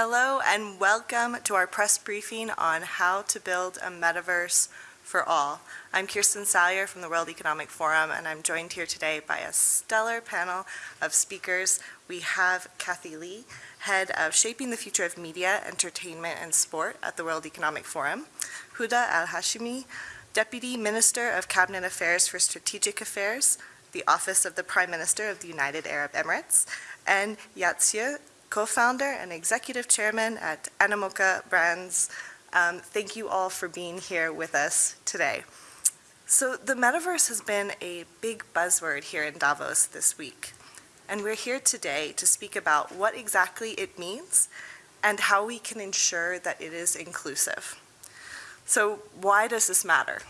Hello and welcome to our press briefing on how to build a metaverse for all. I'm Kirsten Salyer from the World Economic Forum and I'm joined here today by a stellar panel of speakers. We have Cathy Li, head of Shaping the Future of Media, Entertainment and Sport at the World Economic Forum, Huda Al-Hashimi, Deputy Minister of Cabinet Affairs for Strategic Affairs, the Office of the Prime Minister of the United Arab Emirates, and Yat co-founder and executive chairman at Animoca Brands. Um, thank you all for being here with us today. So the metaverse has been a big buzzword here in Davos this week. And we're here today to speak about what exactly it means and how we can ensure that it is inclusive. So why does this matter?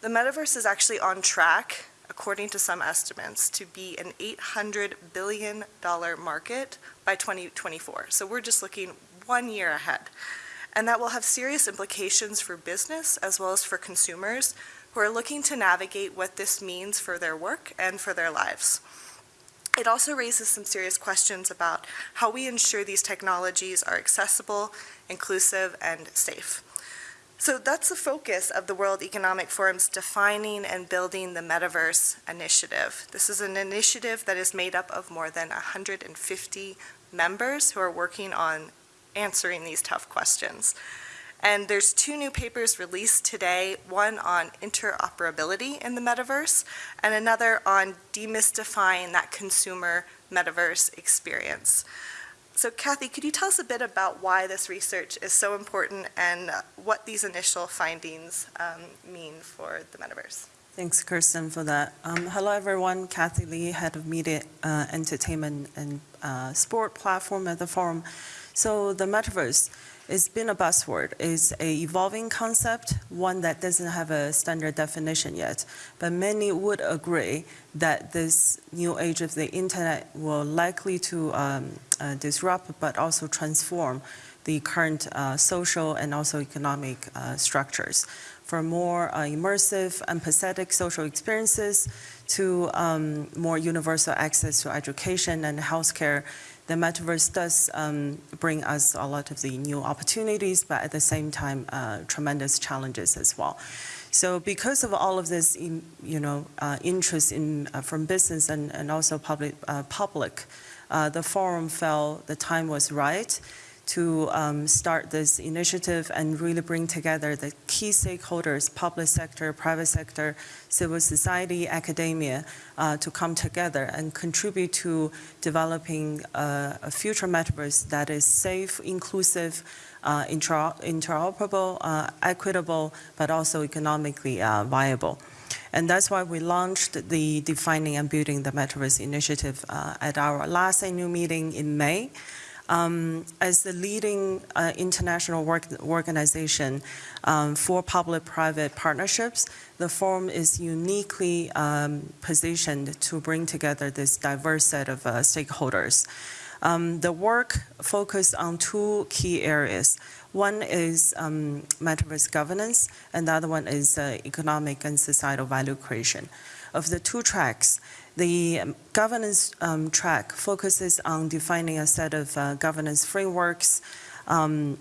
The metaverse is actually on track according to some estimates, to be an $800 billion market by 2024. So we're just looking one year ahead. And that will have serious implications for business as well as for consumers who are looking to navigate what this means for their work and for their lives. It also raises some serious questions about how we ensure these technologies are accessible, inclusive, and safe. So that's the focus of the World Economic Forum's Defining and Building the Metaverse initiative. This is an initiative that is made up of more than 150 members who are working on answering these tough questions. And there's two new papers released today, one on interoperability in the metaverse and another on demystifying that consumer metaverse experience. So Cathy, could you tell us a bit about why this research is so important and what these initial findings um, mean for the metaverse? Thanks, Kirsten, for that. Um, hello, everyone. Cathy Li, Head of Media, uh, Entertainment, and uh, Sport Platform at the Forum. So the metaverse, it's been a buzzword. It's a evolving concept, one that doesn't have a standard definition yet. But many would agree that this new age of the internet will likely to um, uh, disrupt but also transform the current uh, social and also economic uh, structures. For more uh, immersive, empathetic social experiences to um, more universal access to education and healthcare the metaverse does um, bring us a lot of the new opportunities, but at the same time, uh, tremendous challenges as well. So because of all of this, you know, uh, interest in uh, from business and, and also public, uh, public uh, the forum felt the time was right to um, start this initiative and really bring together the key stakeholders, public sector, private sector, civil society, academia, uh, to come together and contribute to developing uh, a future metaverse that is safe, inclusive, uh, inter interoperable, uh, equitable, but also economically uh, viable. And that's why we launched the Defining and Building the Metaverse initiative at our last annual meeting in May. Um, as the leading uh, international work organization um, for public-private partnerships, the forum is uniquely um, positioned to bring together this diverse set of uh, stakeholders. Um, the work focused on two key areas. One is um, metaverse governance, and the other one is uh, economic and societal value creation. Of the two tracks, the governance um, track focuses on defining a set of uh, governance frameworks um,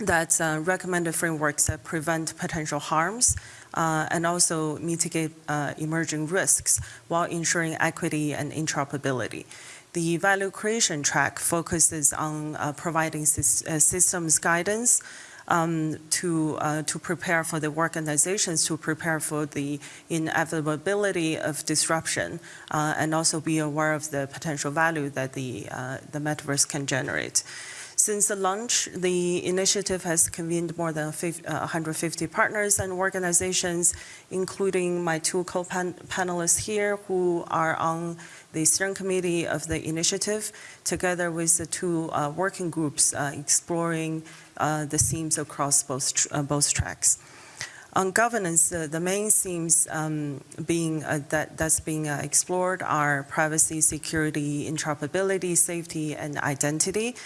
that uh, recommended frameworks that prevent potential harms uh, and also mitigate uh, emerging risks while ensuring equity and interoperability. The value creation track focuses on uh, providing uh, systems guidance um, to, uh, to prepare for the organizations to prepare for the inevitability of disruption uh, and also be aware of the potential value that the, uh, the metaverse can generate. Since the launch, the initiative has convened more than 50, uh, 150 partners and organizations, including my two co-panelists here who are on the steering committee of the initiative, together with the two uh, working groups uh, exploring uh, the themes across both, tr uh, both tracks. On governance, uh, the main themes um, being that that's being explored are privacy, security, interoperability, safety, and identity.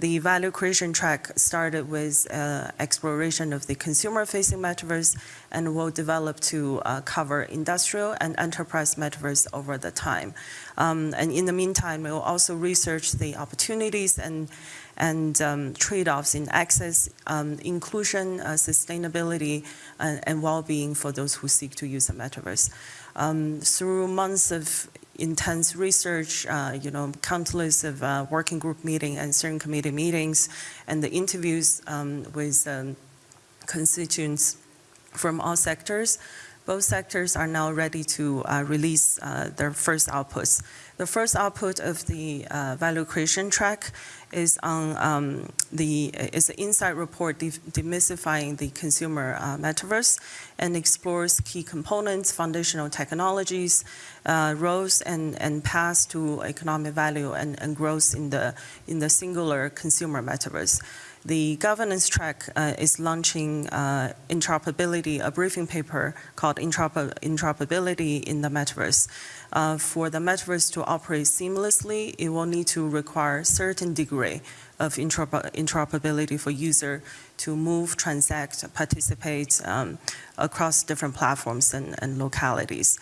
The value creation track started with uh, exploration of the consumer-facing metaverse and will develop to uh, cover industrial and enterprise metaverse over the time. Um, and in the meantime, we will also research the opportunities and and um, trade-offs in access, um, inclusion, uh, sustainability, and, and well-being for those who seek to use the metaverse. Um, through months of intense research, uh, you know, countless of uh, working group meeting and steering committee meetings, and the interviews um, with um, constituents from all sectors. Both sectors are now ready to uh, release uh, their first outputs. The first output of the uh, value creation track is on um, the is an insight report de demystifying the consumer uh, metaverse and explores key components, foundational technologies, uh, roles, and, and paths to economic value and, and growth in the in the singular consumer metaverse. The governance track uh, is launching uh, interoperability, a briefing paper called Interoper Interoperability in the Metaverse. Uh, for the Metaverse to operate seamlessly, it will need to require certain degree of interoper interoperability for user to move, transact, participate um, across different platforms and, and localities.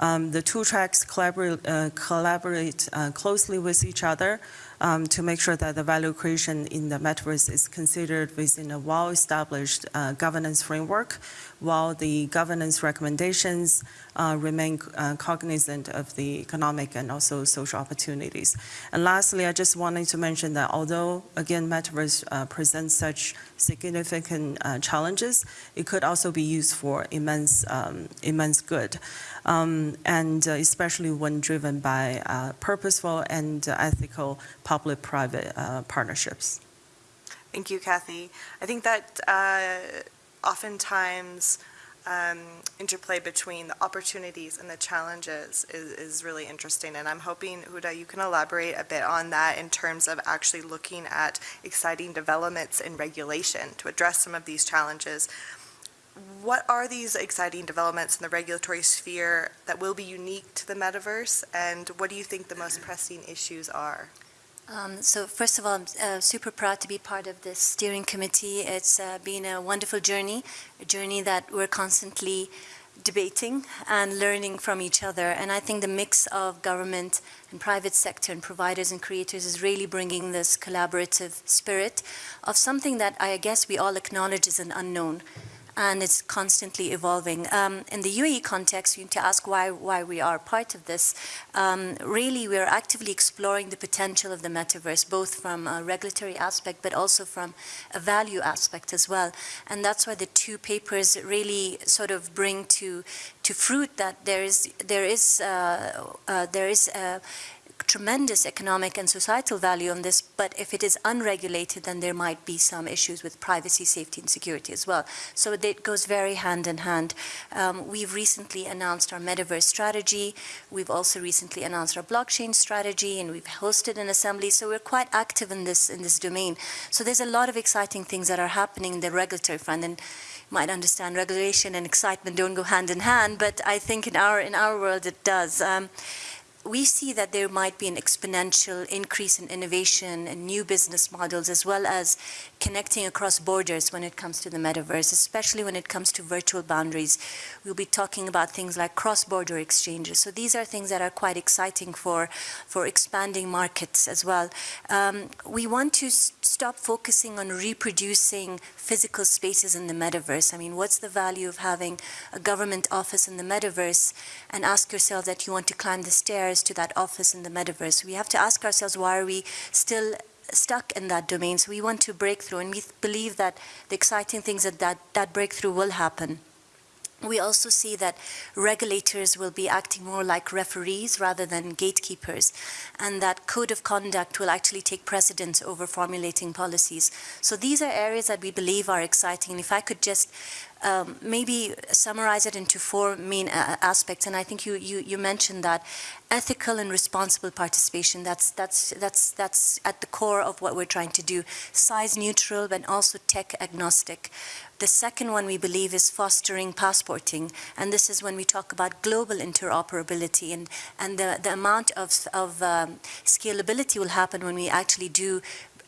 Um, the two tracks collaborate, uh, collaborate uh, closely with each other um, to make sure that the value creation in the metaverse is considered within a well-established uh, governance framework, while the governance recommendations uh, remain uh, cognizant of the economic and also social opportunities. And lastly, I just wanted to mention that although, again, metaverse uh, presents such significant uh, challenges, it could also be used for immense, um, immense good. Um, and uh, especially when driven by purposeful and ethical public-private uh, partnerships. Thank you, Cathy. I think that uh, oftentimes um, interplay between the opportunities and the challenges is, is really interesting. And I'm hoping, Huda, you can elaborate a bit on that in terms of actually looking at exciting developments in regulation to address some of these challenges. What are these exciting developments in the regulatory sphere that will be unique to the metaverse? And what do you think the most pressing issues are? Um, so first of all, I'm uh, super proud to be part of this steering committee. It's uh, been a wonderful journey, a journey that we're constantly debating and learning from each other. And I think the mix of government and private sector and providers and creators is really bringing this collaborative spirit of something that I guess we all acknowledge is an unknown and it's constantly evolving. Um, in the UAE context, you need to ask why, why we are part of this. Um, really, we are actively exploring the potential of the metaverse, both from a regulatory aspect, but also from a value aspect as well. And that's why the two papers really sort of bring to, to fruit that there is, there is, uh, uh, there is tremendous economic and societal value on this, but if it is unregulated, then there might be some issues with privacy, safety, and security as well. So it goes very hand in hand. Um, we've recently announced our metaverse strategy. We've also recently announced our blockchain strategy, and we've hosted an assembly. So we're quite active in this in this domain. So there's a lot of exciting things that are happening in the regulatory front. And you might understand regulation and excitement don't go hand in hand, but I think in our in our world it does. Um, we see that there might be an exponential increase in innovation and new business models as well as connecting across borders when it comes to the metaverse, especially when it comes to virtual boundaries. We'll be talking about things like cross-border exchanges. So these are things that are quite exciting for, for expanding markets as well. Um, we want to stop focusing on reproducing physical spaces in the metaverse. I mean, what's the value of having a government office in the metaverse and ask yourself that you want to climb the stairs to that office in the metaverse. We have to ask ourselves, why are we still stuck in that domain? So we want to break through, and we believe that the exciting things that that, that breakthrough will happen. We also see that regulators will be acting more like referees rather than gatekeepers, and that code of conduct will actually take precedence over formulating policies. So these are areas that we believe are exciting. And if I could just um, maybe summarize it into four main uh, aspects, and I think you, you, you mentioned that ethical and responsible participation. That's that's that's that's at the core of what we're trying to do. Size neutral, but also tech agnostic. The second one we believe is fostering passporting, and this is when we talk about global interoperability and and the the amount of of um, scalability will happen when we actually do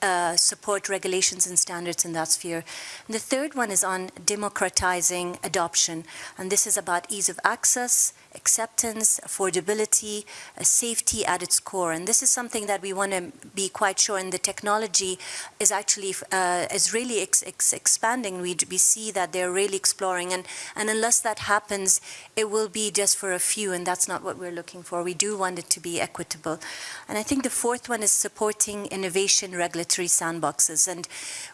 uh, support regulations and standards in that sphere. And the third one is on democratizing adoption, and this is about ease of access, acceptance, affordability, uh, safety at its core. And this is something that we want to be quite sure, and the technology is actually uh, is really ex ex expanding. We, we see that they're really exploring, and, and unless that happens, it will be just for a few, and that's not what we're looking for. We do want it to be equitable. And I think the fourth one is supporting innovation regulatory sandboxes. And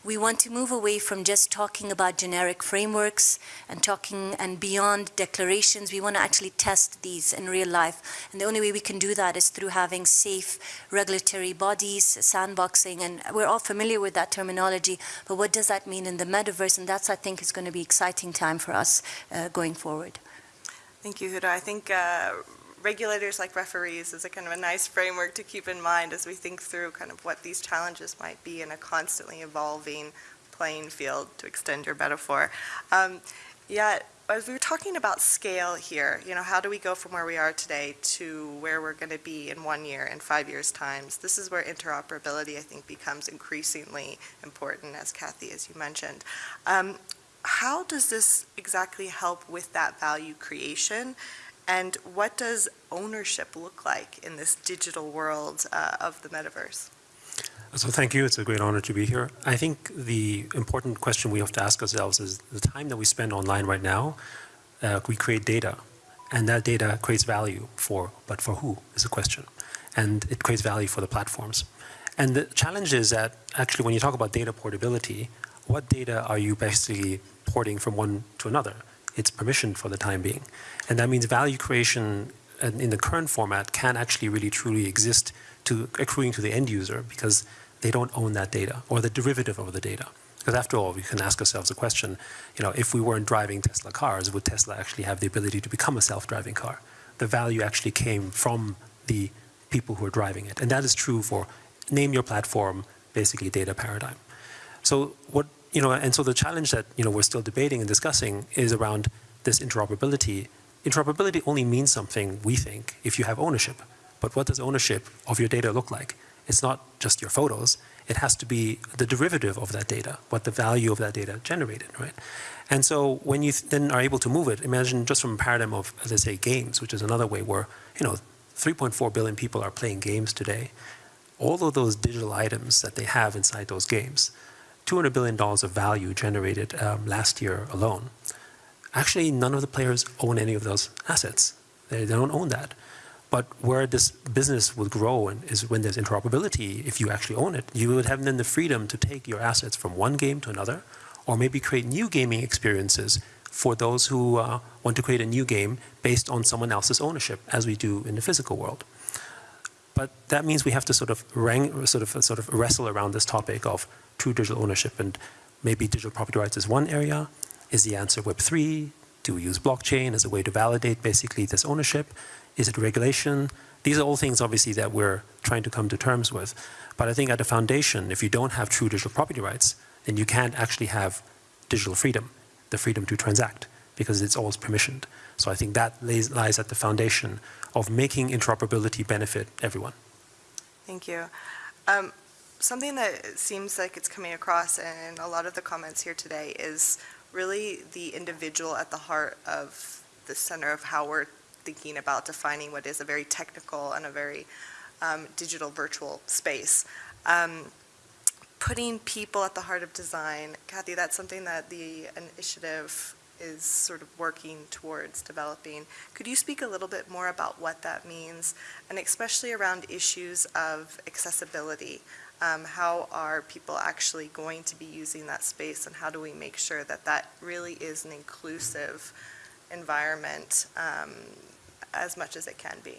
we want to move away from just talking about generic frameworks and talking and beyond declarations. We want to actually test these in real life. And the only way we can do that is through having safe regulatory bodies, sandboxing, and we're all familiar with that terminology, but what does that mean in the metaverse? And that's, I think, is going to be exciting time for us uh, going forward. Thank you, Huda. I think uh, regulators like referees is a kind of a nice framework to keep in mind as we think through kind of what these challenges might be in a constantly evolving playing field, to extend your metaphor. Um, Yat, as we were talking about scale here, you know, how do we go from where we are today to where we're going to be in one year, in five years' times? This is where interoperability, I think, becomes increasingly important, as Cathy, as you mentioned. Um, How does this exactly help with that value creation? And what does ownership look like in this digital world uh, of the metaverse? So thank you. It's a great honor to be here. I think the important question we have to ask ourselves is the time that we spend online right now, uh, we create data, and that data creates value for, but for who is the question, and it creates value for the platforms. And the challenge is that actually when you talk about data portability, what data are you basically porting from one to another? It's permissioned for the time being, and that means value creation in the current format can actually really truly exist to accruing to the end user because they don't own that data or the derivative of the data. Because after all, we can ask ourselves the question, you know, if we weren't driving Tesla cars, would Tesla actually have the ability to become a self-driving car? The value actually came from the people who are driving it. And that is true for name your platform, basically data paradigm. So what, you know, and so the challenge that, you know, we're still debating and discussing is around this interoperability. Interoperability only means something, we think, if you have ownership. But what does ownership of your data look like? It's not just your photos. It has to be the derivative of that data, what the value of that data generated, right? And so when you then are able to move it, imagine just from a paradigm of, let's say, games, which is another way where, you know, 3.4 billion people are playing games today. All of those digital items that they have inside those games, $200 billion of value generated um, last year alone. Actually, none of the players own any of those assets. They, they don't own that. But where this business would grow is when there's interoperability, if you actually own it, you would have then the freedom to take your assets from one game to another, or maybe create new gaming experiences for those who uh, want to create a new game based on someone else's ownership, as we do in the physical world. But that means we have to sort of, rang, sort of, sort of wrestle around this topic of true digital ownership, and maybe digital property rights is one area. Is the answer Web3? Do we use blockchain as a way to validate basically this ownership? Is it regulation? These are all things, obviously, that we're trying to come to terms with. But I think at the foundation, if you don't have true digital property rights, then you can't actually have digital freedom, the freedom to transact, because it's always permissioned. So I think that lays, lies at the foundation of making interoperability benefit everyone. Thank you. Um, something that seems like it's coming across in a lot of the comments here today is really the individual at the heart of the center of how we're thinking about defining what is a very technical and a very um, digital virtual space. Um, putting people at the heart of design, Cathy, that's something that the initiative is sort of working towards developing. Could you speak a little bit more about what that means, and especially around issues of accessibility? Um, how are people actually going to be using that space, and how do we make sure that that really is an inclusive environment um, as much as it can be?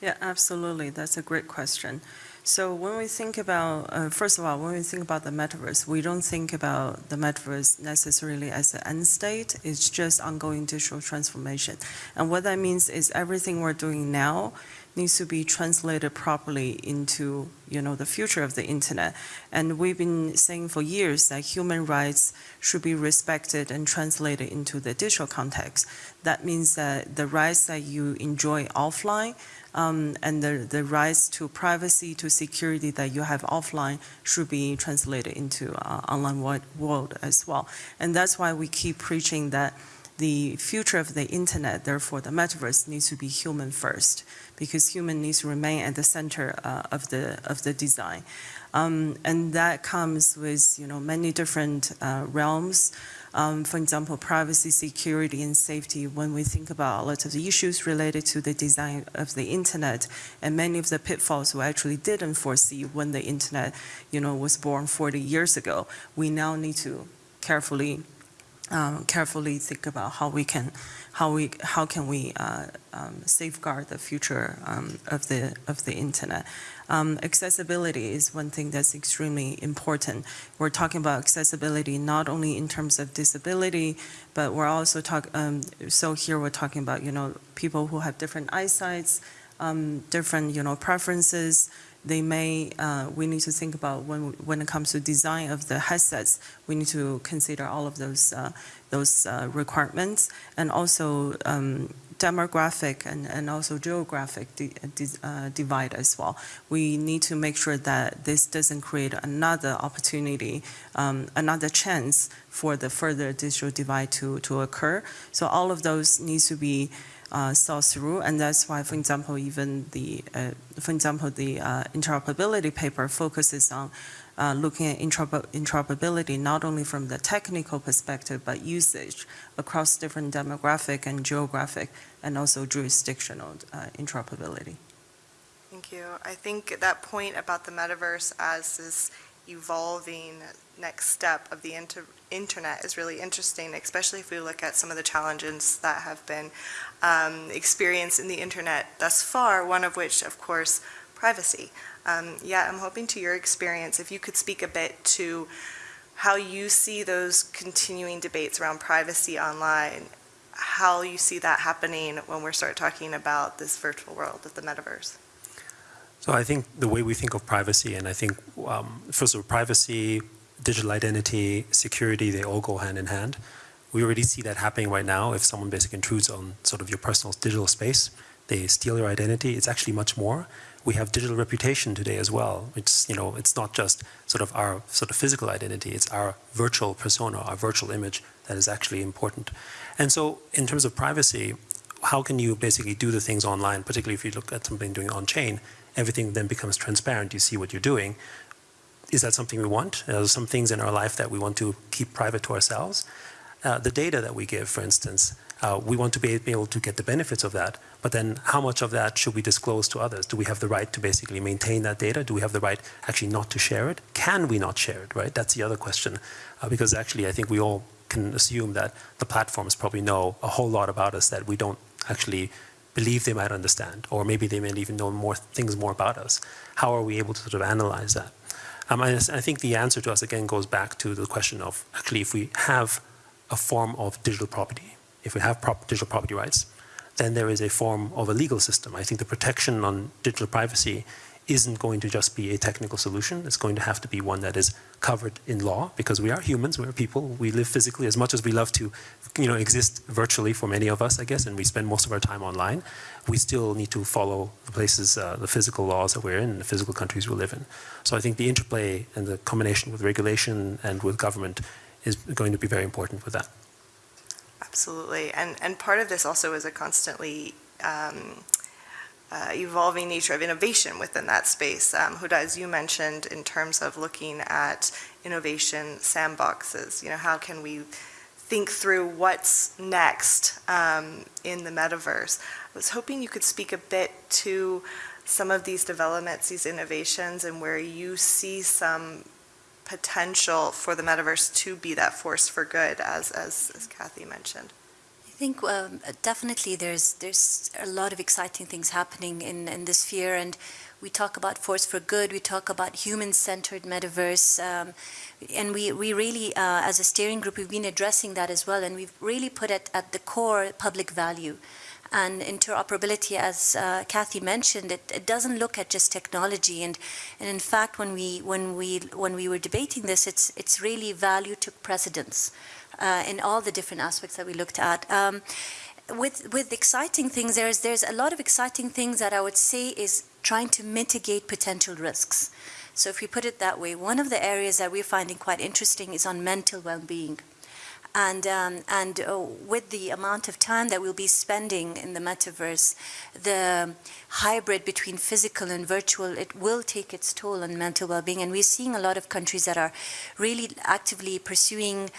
Yeah, absolutely. That's a great question. So when we think about, uh, first of all, when we think about the metaverse, we don't think about the metaverse necessarily as an end state. It's just ongoing digital transformation. And what that means is everything we're doing now needs to be translated properly into, you know, the future of the internet. And we've been saying for years that human rights should be respected and translated into the digital context. That means that the rights that you enjoy offline um, and the, the rights to privacy, to security that you have offline should be translated into uh, online wo- world as well. And that's why we keep preaching that the future of the internet, therefore the metaverse, needs to be human first, because human needs to remain at the center uh, of the of the design, um, and that comes with you know many different uh, realms. Um, for example, privacy, security, and safety. When we think about a lot of the issues related to the design of the internet, and many of the pitfalls we actually didn't foresee when the internet, you know, was born 40 years ago, we now need to carefully um, carefully think about how we can, how we, how can we uh, um, safeguard the future um, of the of the internet. Um, accessibility is one thing that's extremely important. We're talking about accessibility not only in terms of disability, but we're also talk. Um, so here we're talking about you know people who have different eyesights, um, different you know preferences they may, uh, we need to think about when, when it comes to design of the headsets, we need to consider all of those, uh, those uh, requirements and also um, demographic and, and also geographic di- uh, divide as well. We need to make sure that this doesn't create another opportunity, um, another chance for the further digital divide to, to occur. So all of those needs to be uh, saw through, and that's why, for example, even the, uh, for example, the uh, interoperability paper focuses on uh, looking at interoperability not only from the technical perspective, but usage across different demographic and geographic, and also jurisdictional uh, interoperability. Thank you. I think that point about the metaverse as this evolving next step of the inter- internet is really interesting, especially if we look at some of the challenges that have been um, experienced in the internet thus far, one of which, of course, privacy. Um, yeah, I'm hoping to your experience, if you could speak a bit to how you see those continuing debates around privacy online, how you see that happening when we start talking about this virtual world of the metaverse. So I think the way we think of privacy, and I think um, first of all, privacy, digital identity, security, they all go hand in hand. We already see that happening right now. If someone basically intrudes on sort of your personal digital space, they steal your identity. It's actually much more. We have digital reputation today as well. It's you know, it's not just sort of our sort of physical identity. It's our virtual persona, our virtual image that is actually important. And so, in terms of privacy, how can you basically do the things online, particularly if you look at something doing on chain? Everything then becomes transparent. You see what you're doing. Is that something we want? Are some things in our life that we want to keep private to ourselves? Uh, the data that we give, for instance, uh, we want to be able to get the benefits of that. But then, how much of that should we disclose to others? Do we have the right to basically maintain that data? Do we have the right actually not to share it? Can we not share it? Right? That's the other question. Uh, because actually, I think we all can assume that the platforms probably know a whole lot about us that we don't actually believe they might understand, or maybe they may even know more things more about us. How are we able to sort of analyze that? Um, I, I think the answer to us again goes back to the question of actually if we have a form of digital property, if we have prop- digital property rights, then there is a form of a legal system. I think the protection on digital privacy isn't going to just be a technical solution. It's going to have to be one that is covered in law because we are humans, we are people, we live physically as much as we love to, you know, exist virtually for many of us, I guess, and we spend most of our time online. We still need to follow the places, uh, the physical laws that we're in, the physical countries we live in. So I think the interplay and the combination with regulation and with government is going to be very important with that. Absolutely. And, and part of this also is a constantly um, uh, evolving nature of innovation within that space. Um, Huda, as you mentioned, in terms of looking at innovation sandboxes, you know, how can we think through what's next um, in the metaverse? I was hoping you could speak a bit to some of these developments, these innovations, and where you see some potential for the metaverse to be that force for good, as, as, as Cathy mentioned. I think um, definitely there's there's a lot of exciting things happening in, in this sphere, and we talk about force for good. We talk about human-centered metaverse, um, and we we really, uh, as a steering group, we've been addressing that as well, and we've really put it at the core public value. And interoperability, as uh, Cathy mentioned, it, it doesn't look at just technology. And, and in fact, when we, when, we, when we were debating this, it's, it's really value took precedence uh, in all the different aspects that we looked at. Um, with, with exciting things, there's, there's a lot of exciting things that I would say is trying to mitigate potential risks. So if we put it that way, one of the areas that we're finding quite interesting is on mental well-being. And, um, and uh, with the amount of time that we'll be spending in the metaverse, the hybrid between physical and virtual, it will take its toll on mental well-being. And we're seeing a lot of countries that are really actively pursuing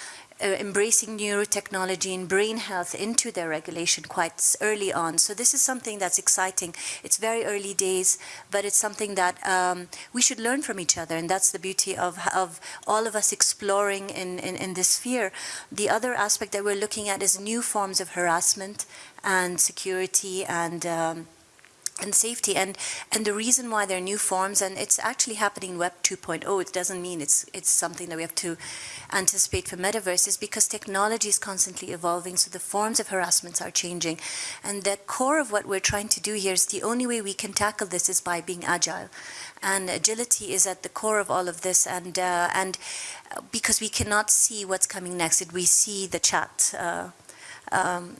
uh, embracing neurotechnology and brain health into their regulation quite early on. So this is something that's exciting. It's very early days, but it's something that um, we should learn from each other, and that's the beauty of, of all of us exploring in, in, in this sphere. The other aspect that we're looking at is new forms of harassment and security and um, and safety and and the reason why there are new forms and it's actually happening in web 2.0 it doesn't mean it's it's something that we have to anticipate for metaverse is because technology is constantly evolving so the forms of harassments are changing. And the core of what we're trying to do here is the only way we can tackle this is by being agile. And agility is at the core of all of this and uh, and uh, because we cannot see what's coming next. We see the chat uh, um,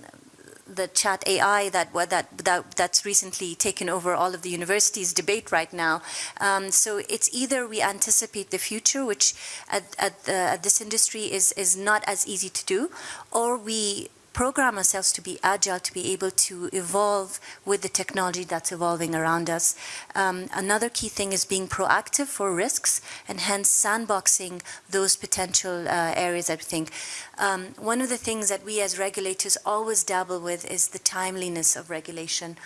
the chat AI that, that that that's recently taken over all of the universities' debate right now. Um, so it's either we anticipate the future, which at, at, the, at this industry is is not as easy to do, or we program ourselves to be agile, to be able to evolve with the technology that's evolving around us. Um, another key thing is being proactive for risks and hence sandboxing those potential uh, areas I think. Um, one of the things that we as regulators always dabble with is the timeliness of regulation.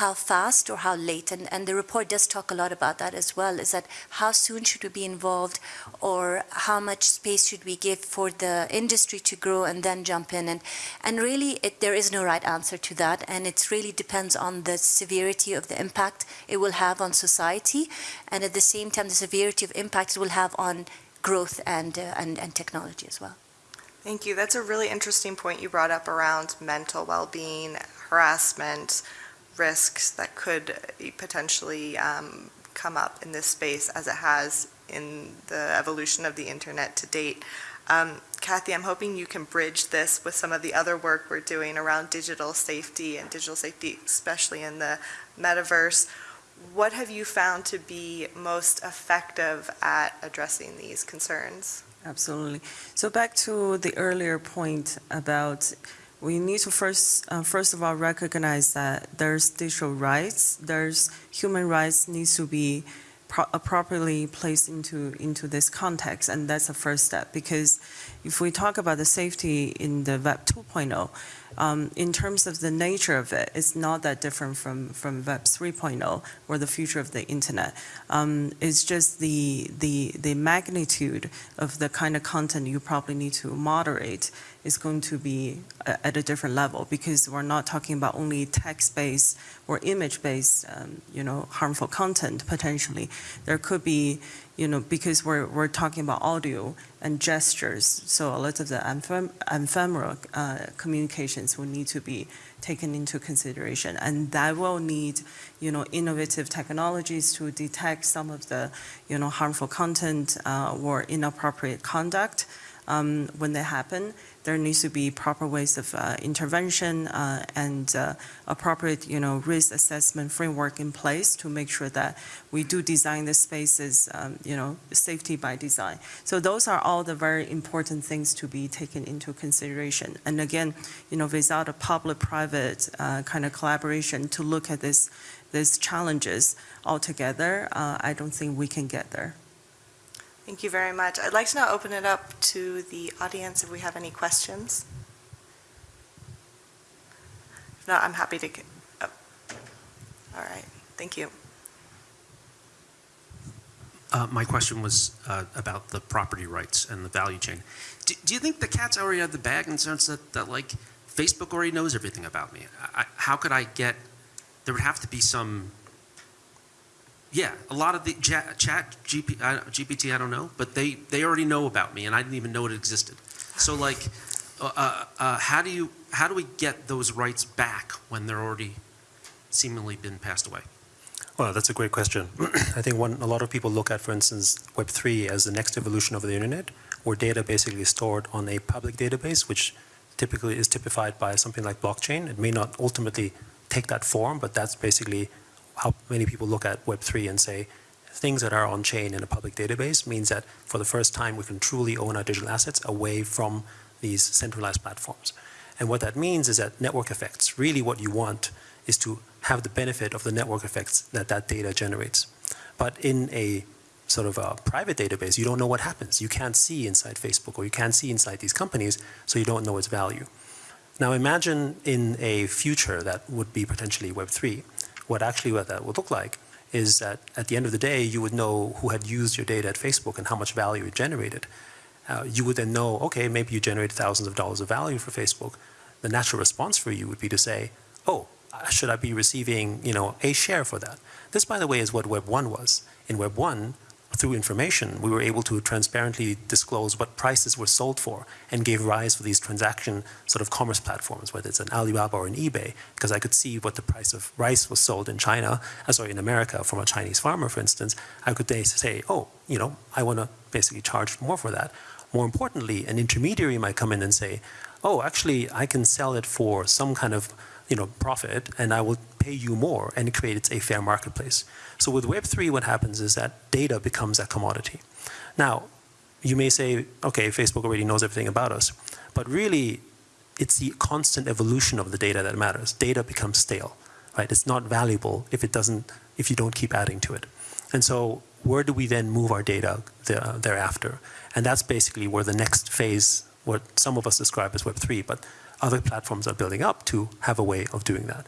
How fast or how late? And, and the report does talk a lot about that as well, is that how soon should we be involved or how much space should we give for the industry to grow and then jump in? And, and really, it, there is no right answer to that. And it really depends on the severity of the impact it will have on society. And at the same time, the severity of impact it will have on growth and, uh, and, and technology as well. Thank you. That's a really interesting point you brought up around mental well-being, harassment, risks that could potentially um, come up in this space as it has in the evolution of the internet to date. Um, Cathy, I'm hoping you can bridge this with some of the other work we're doing around digital safety and digital safety, especially in the metaverse. What have you found to be most effective at addressing these concerns? Absolutely. So back to the earlier point about we need to first, uh, first of all, recognize that there's digital rights, there's human rights needs to be pro- properly placed into into this context, and that's the first step. Because if we talk about the safety in the Web 2.0, um, in terms of the nature of it, it's not that different from from Web 3.0 or the future of the internet. Um, it's just the the the magnitude of the kind of content you probably need to moderate is going to be a- at a different level because we're not talking about only text-based or image-based, um, you know, harmful content potentially. There could be, you know, because we're we're talking about audio and gestures, so a lot of the ephem- ephemeral uh, communications will need to be taken into consideration, and that will need, you know, innovative technologies to detect some of the, you know, harmful content uh, or inappropriate conduct um, when they happen. There needs to be proper ways of uh, intervention uh, and uh, appropriate, you know, risk assessment framework in place to make sure that we do design the spaces, um, you know, safety by design. So those are all the very important things to be taken into consideration. And again, you know, without a public-private uh, kind of collaboration to look at this, these challenges altogether, uh, I don't think we can get there. Thank you very much. I'd like to now open it up to the audience if we have any questions. If not, I'm happy to, oh. all right, thank you. Uh, My question was uh, about the property rights and the value chain. Do do you think the cat's already out of the bag in the sense that, that like, Facebook already knows everything about me? I- How could I get, there would have to be some, yeah, a lot of the chat, chat GP, I- GPT, I don't know, but they, they already know about me, and I didn't even know it existed. So like, uh, uh, uh, how do you, how do we get those rights back when they're already seemingly been passed away? Well, that's a great question. I think one, a lot of people look at, for instance, Web3 as the next evolution of the internet, where data basically is stored on a public database, which typically is typified by something like blockchain. It may not ultimately take that form, but that's basically how many people look at Web3 and say, things that are on chain in a public database means that for the first time we can truly own our digital assets away from these centralized platforms. And what that means is that network effects, really what you want is to have the benefit of the network effects that that data generates. But in a sort of a private database, you don't know what happens. You can't see inside Facebook or you can't see inside these companies, so you don't know its value. Now imagine in a future that would be potentially Web3, what actually what that would look like is that at the end of the day, you would know who had used your data at Facebook and how much value it generated. Uh, you would then know, okay, maybe you generated thousands of dollars of value for Facebook. The natural response for you would be to say, oh, should I be receiving, you know, a share for that? This, by the way, is what Web 1 was. In Web 1, through information, we were able to transparently disclose what prices were sold for and gave rise for these transaction sort of commerce platforms, whether it's an Alibaba or an eBay, because I could see what the price of rice was sold in China, uh, sorry, in America from a Chinese farmer, for instance. I could say, oh, you know, I want to basically charge more for that. More importantly, an intermediary might come in and say, oh, actually, I can sell it for some kind of you know, profit, and I will pay you more, and it creates a fair marketplace. So with Web3, what happens is that data becomes a commodity. Now, you may say, okay, Facebook already knows everything about us, but really, it's the constant evolution of the data that matters. Data becomes stale, right? It's not valuable if it doesn't, if you don't keep adding to it. And so, where do we then move our data thereafter? And that's basically where the next phase, what some of us describe as Web3, but other platforms are building up to have a way of doing that.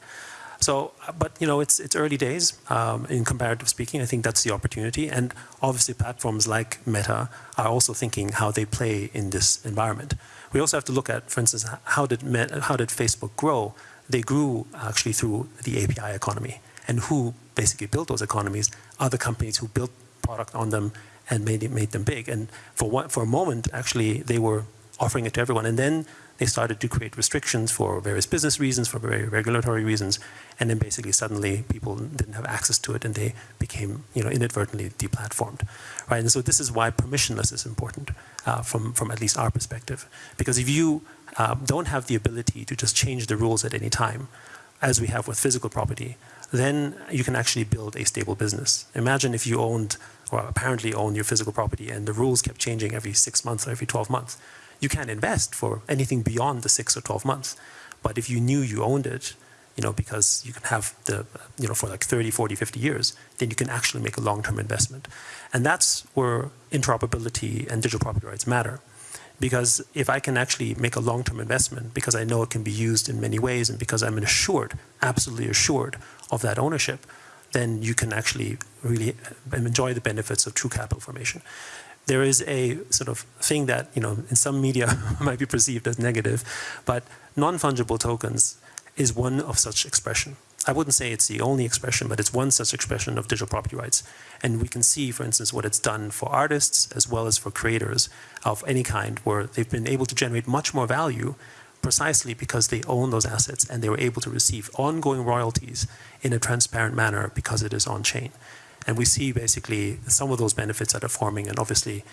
So, but you know, it's it's early days um, in comparative speaking. I think that's the opportunity, and obviously platforms like Meta are also thinking how they play in this environment. We also have to look at, for instance, how did Meta, how did Facebook grow? They grew actually through the API economy, and who basically built those economies the companies who built product on them and made it, made them big. And for one, for a moment, actually, they were offering it to everyone, and then they started to create restrictions for various business reasons, for very regulatory reasons, and then basically suddenly people didn't have access to it and they became, you know, inadvertently deplatformed, right? And so this is why permissionless is important uh, from, from at least our perspective. Because if you um, don't have the ability to just change the rules at any time, as we have with physical property, then you can actually build a stable business. Imagine if you owned, or apparently owned your physical property and the rules kept changing every six months or every 12 months you can't invest for anything beyond the six or 12 months. But if you knew you owned it, you know, because you can have the, you know, for like 30, 40, 50 years, then you can actually make a long-term investment. And that's where interoperability and digital property rights matter. Because if I can actually make a long-term investment, because I know it can be used in many ways, and because I'm assured, absolutely assured of that ownership, then you can actually really enjoy the benefits of true capital formation there is a sort of thing that, you know, in some media might be perceived as negative, but non-fungible tokens is one of such expression. I wouldn't say it's the only expression, but it's one such expression of digital property rights. And we can see, for instance, what it's done for artists as well as for creators of any kind, where they've been able to generate much more value precisely because they own those assets and they were able to receive ongoing royalties in a transparent manner because it is on-chain. And we see basically some of those benefits that are forming. And obviously,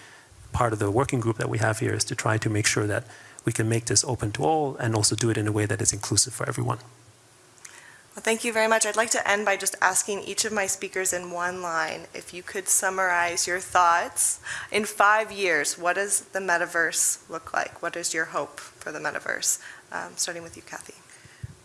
part of the working group that we have here is to try to make sure that we can make this open to all and also do it in a way that is inclusive for everyone. Well, thank you very much. I'd like to end by just asking each of my speakers in one line if you could summarize your thoughts. In five years, what does the metaverse look like? What is your hope for the metaverse? Um, starting with you, Cathy.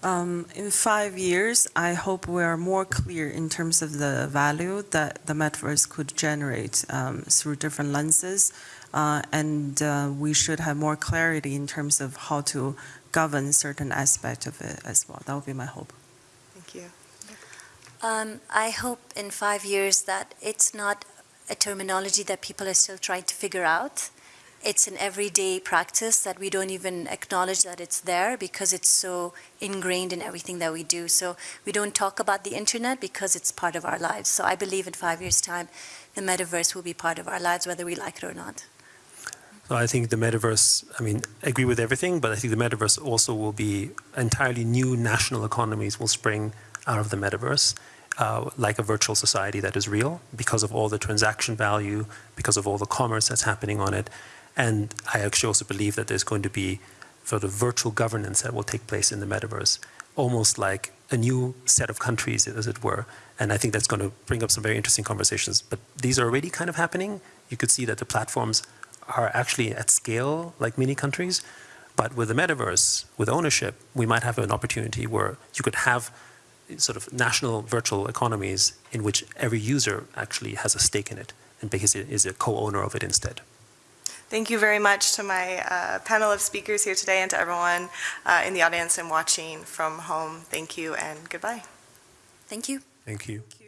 Um, in five years, I hope we are more clear in terms of the value that the metaverse could generate um, through different lenses, uh, and uh, we should have more clarity in terms of how to govern certain aspect of it as well. That would be my hope. Thank you. Um, I hope in five years that it's not a terminology that people are still trying to figure out it's an everyday practice that we don't even acknowledge that it's there because it's so ingrained in everything that we do. So we don't talk about the internet because it's part of our lives. So I believe in five years' time, the metaverse will be part of our lives, whether we like it or not. So I think the metaverse, I mean, I agree with everything, but I think the metaverse also will be entirely new national economies will spring out of the metaverse, uh, like a virtual society that is real because of all the transaction value, because of all the commerce that's happening on it. And I actually also believe that there's going to be sort of virtual governance that will take place in the metaverse, almost like a new set of countries, as it were. And I think that's going to bring up some very interesting conversations. But these are already kind of happening. You could see that the platforms are actually at scale like mini countries. But with the metaverse, with ownership, we might have an opportunity where you could have sort of national virtual economies in which every user actually has a stake in it and because is a co-owner of it instead. Thank you very much to my uh, panel of speakers here today and to everyone uh, in the audience and watching from home. Thank you and goodbye. Thank you. Thank you. Thank you